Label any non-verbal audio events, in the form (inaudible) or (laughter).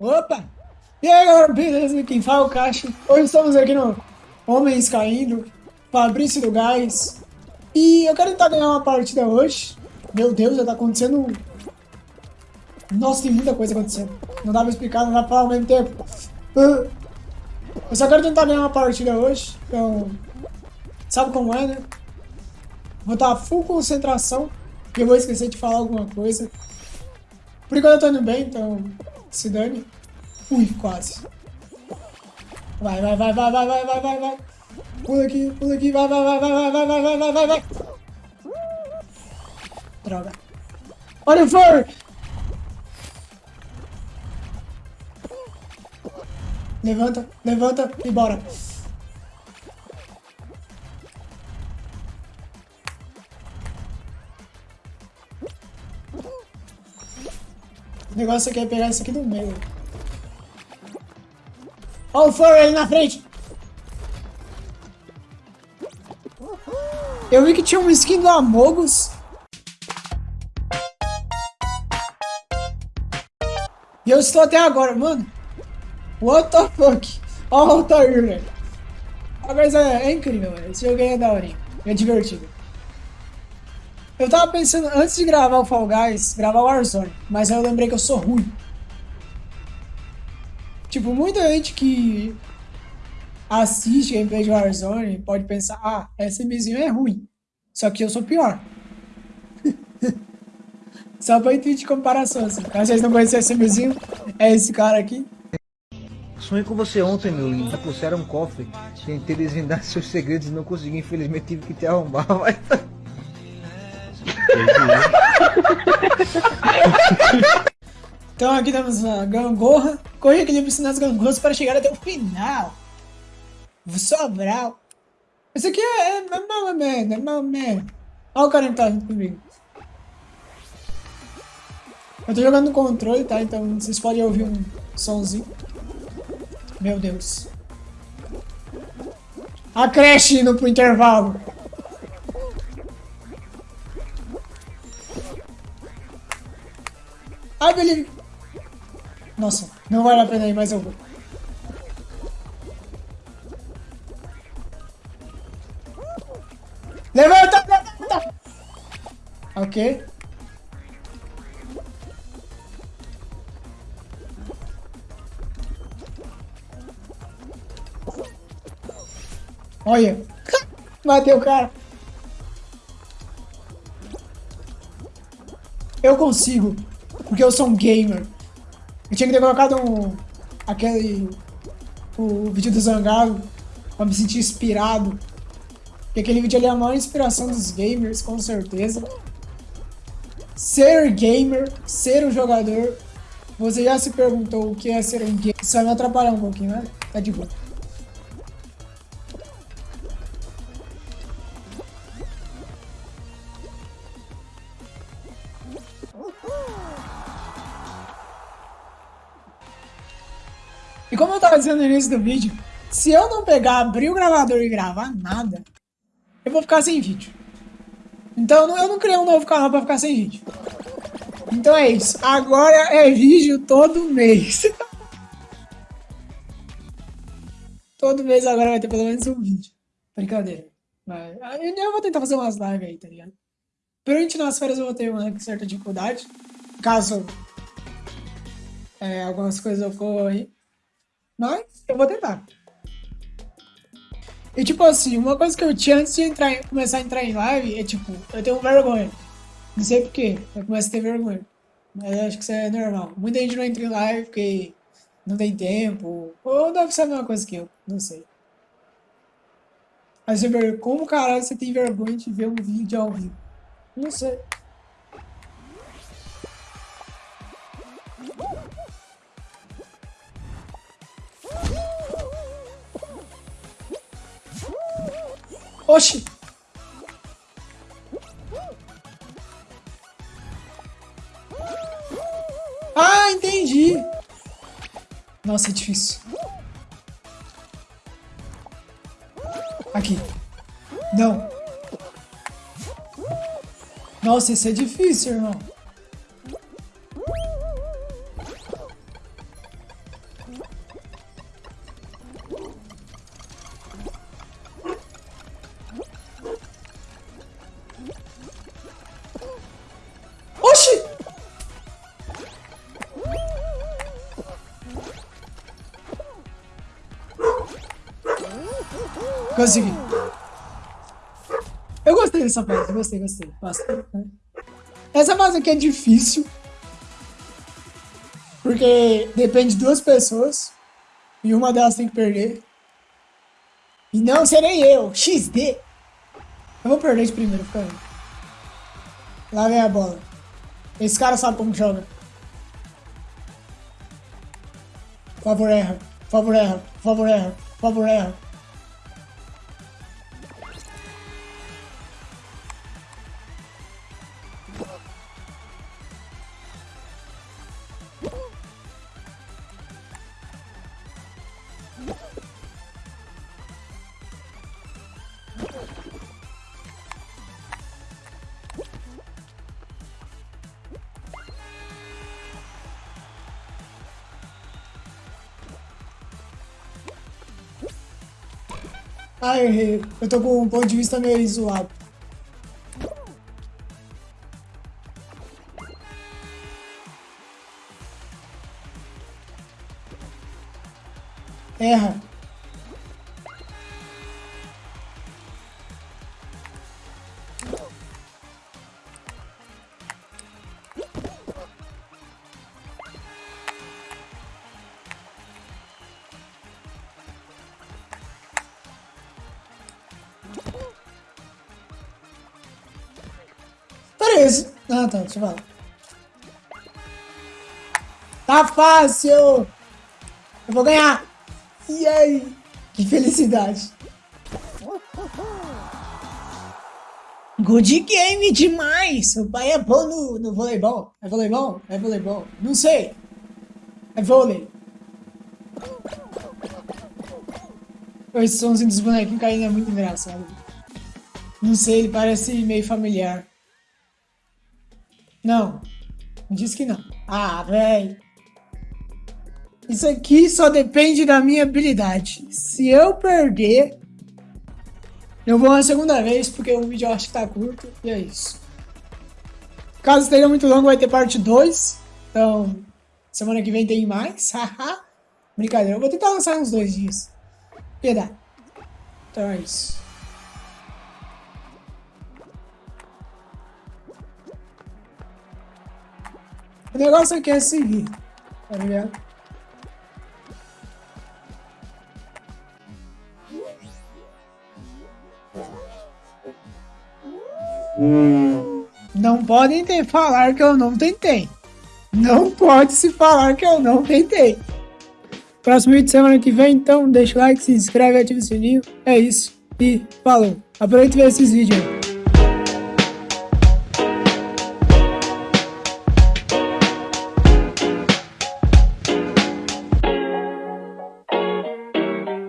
Opa! E aí galera, beleza? Quem fala é o Caixa. Hoje estamos aqui no Homens Caindo, Fabrício do Gás. E eu quero tentar ganhar uma partida hoje. Meu Deus, já tá acontecendo... Nossa, tem muita coisa acontecendo. Não dá pra explicar, não dá pra falar ao mesmo tempo. Ah, eu só quero tentar ganhar uma partida hoje. Então, sabe como é, né? Vou estar full concentração. E eu vou esquecer de falar alguma coisa. Por enquanto eu tô indo bem, então se dane. Ui, quase. Vai, vai, vai, vai, vai, vai, vai, vai, vai. Pula aqui, pula aqui, vai, vai, vai, vai, vai, vai, vai, vai, vai, vai, vai. Droga. Olha o Fur! Levanta, levanta e bora. Negócio aqui é pegar isso aqui do meio. Olha o Furry ali na frente. Eu vi que tinha um skin do Amogus. E eu estou até agora, mano. What the fuck? Olha o Altair, velho. Mas é, é incrível, velho. Esse jogo é daorinho. É divertido. Eu tava pensando, antes de gravar o Fall Guys, gravar o Warzone, mas aí eu lembrei que eu sou ruim. Tipo, muita gente que assiste gameplay de Warzone pode pensar, ah, esse SMzinho é ruim. Só que eu sou pior. (laughs) Só pra intuito de comparação, assim. Caso vocês não conheçam esse SMzinho, é esse cara aqui. Sonhei com você ontem, meu lindo. Puxaram um cofre. Tentei desvendar (laughs) seus segredos e não consegui. Infelizmente tive que te arrombar, (laughs) mas... (laughs) então aqui temos a gangorra. Corre piscina das gangorras para chegar até o final. Sobral. Isso aqui é, é normal, merda, normal, merda. Olha o cara que tá junto comigo. Eu tô jogando no controle, tá? Então vocês podem ouvir um somzinho. Meu Deus. A creche indo pro intervalo. Ai, Believe. Nossa, não vale a pena ir, mas eu vou. Levanta, levanta! Ok. Olha. (laughs) Matei o cara. Eu consigo. Porque eu sou um gamer. Eu tinha que ter colocado um, aquele... O vídeo do Zangado. Pra me sentir inspirado. Porque aquele vídeo ali é a maior inspiração dos gamers, com certeza. Ser gamer, ser um jogador. Você já se perguntou o que é ser um gamer? Isso vai me atrapalhar um pouquinho, né? Tá de boa. E como eu tava dizendo no início do vídeo, se eu não pegar, abrir o gravador e gravar nada, eu vou ficar sem vídeo. Então eu não criei um novo canal pra ficar sem vídeo. Então é isso. Agora é vídeo todo mês. (laughs) todo mês agora vai ter pelo menos um vídeo. Brincadeira. Mas, eu vou tentar fazer umas lives aí, tá ligado? Durante nas férias eu vou ter uma certa dificuldade. Caso é, algumas coisas ocorram aí. Mas eu vou tentar. E tipo assim, uma coisa que eu tinha antes de entrar, começar a entrar em live é tipo, eu tenho vergonha. Não sei porquê, eu começo a ter vergonha. Mas acho que isso é normal. Muita gente não entra em live porque não tem tempo. Ou deve ser a mesma coisa que eu, não sei. Mas você como caralho você tem vergonha de ver um vídeo ao vivo? Não sei. Oxi! Ah, entendi! Nossa, é difícil. Aqui. Não. Nossa, esse é difícil, irmão. Consegui. Eu gostei dessa fase, gostei, gostei. Né? Essa fase aqui é difícil. Porque depende de duas pessoas. E uma delas tem que perder. E não serei eu. XD. Eu vou perder de primeiro, fica aí. Lá vem a bola. Esse cara sabe como joga. Por favor, erra. Por favor, erra. Por favor, erra. Por favor, erra. Ah, eu errei. Eu tô com um ponto de vista meio zoado. Erra. Deixa eu falar. Tá fácil! Eu vou ganhar! E aí? Que felicidade! Good game demais! O pai é bom no, no voleibol. É voleibol? É voleibol? Não sei. É vôlei. Esse somzinho dos bonequinhos caindo é muito engraçado. Não sei, ele parece meio familiar. Não. Diz que não. Ah, velho. Isso aqui só depende da minha habilidade. Se eu perder, eu vou uma segunda vez, porque o vídeo eu acho que tá curto. E é isso. Caso esteja muito longo, vai ter parte 2. Então, semana que vem tem mais. (laughs) Haha. Brincadeira. Eu vou tentar lançar uns dois dias. Piedade. Então é isso. O negócio aqui é seguir, tá ligado? Não podem ter falar que eu não tentei. Não pode se falar que eu não tentei. Próximo vídeo semana que vem, então deixa o like, se inscreve, ativa o sininho. É isso. E falou. Aproveita e vê esses vídeos aí.